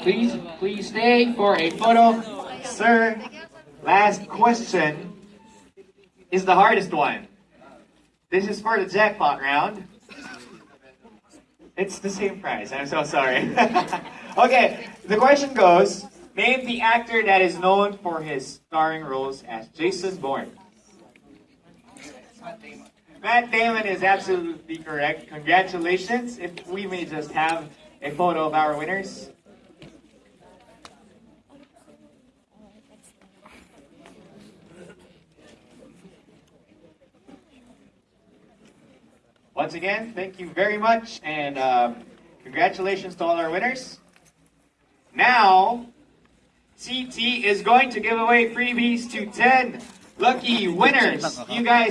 Please, please stay for a photo. Sir, last question is the hardest one. This is for the jackpot round. It's the same prize. I'm so sorry. okay, the question goes Name the actor that is known for his starring roles as Jason Bourne. Matt Damon is absolutely correct. Congratulations. If we may just have a photo of our winners. Once again, thank you very much, and um, congratulations to all our winners. Now, CT is going to give away freebies to 10 lucky winners. You guys